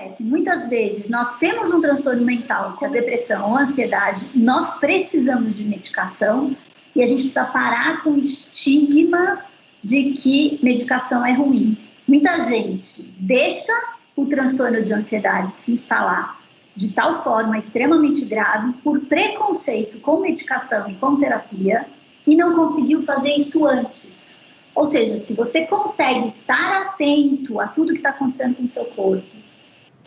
acontece? Muitas vezes nós temos um transtorno mental, se a depressão ou a ansiedade, nós precisamos de medicação e a gente precisa parar com o estigma de que medicação é ruim. Muita gente deixa o transtorno de ansiedade se instalar de tal forma extremamente grave por preconceito com medicação e com terapia e não conseguiu fazer isso antes. Ou seja, se você consegue estar atento a tudo que está acontecendo com o seu corpo,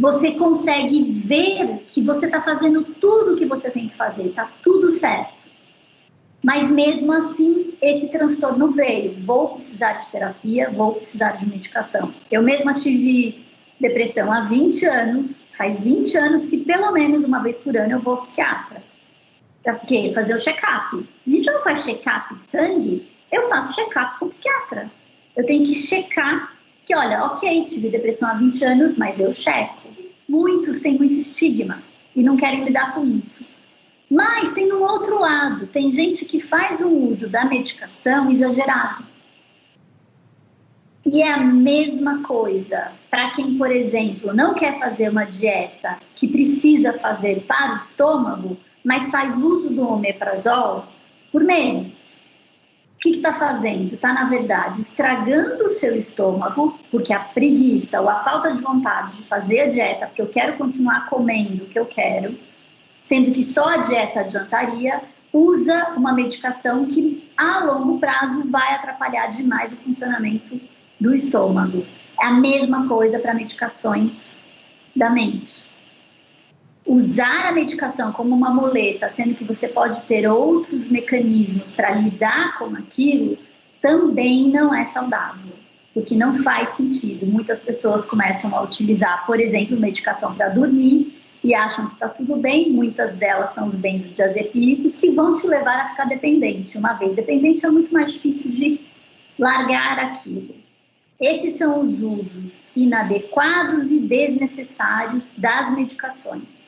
você consegue ver que você está fazendo tudo o que você tem que fazer, está tudo certo. Mas mesmo assim, esse transtorno veio. Vou precisar de terapia, vou precisar de medicação. Eu mesma tive depressão há 20 anos, faz 20 anos que pelo menos uma vez por ano eu vou ao psiquiatra. Para quê? Fazer o check-up. A gente não faz check-up de sangue, eu faço check-up com o psiquiatra. Eu tenho que checar que, olha, ok, tive depressão há 20 anos, mas eu checo. Muitos têm muito estigma e não querem lidar com isso. Mas tem um outro lado, tem gente que faz o uso da medicação exagerado. E é a mesma coisa para quem, por exemplo, não quer fazer uma dieta que precisa fazer para o estômago, mas faz uso do omeprazol por meses. Está fazendo? Está, na verdade, estragando o seu estômago, porque a preguiça ou a falta de vontade de fazer a dieta, porque eu quero continuar comendo o que eu quero, sendo que só a dieta adiantaria, usa uma medicação que a longo prazo vai atrapalhar demais o funcionamento do estômago. É a mesma coisa para medicações da mente. Usar a medicação como uma muleta, sendo que você pode ter outros mecanismos para lidar com aquilo, também não é saudável, porque não faz sentido. Muitas pessoas começam a utilizar, por exemplo, medicação para dormir e acham que está tudo bem. Muitas delas são os benzodiazepínicos que vão te levar a ficar dependente. Uma vez dependente, é muito mais difícil de largar aquilo. Esses são os usos inadequados e desnecessários das medicações.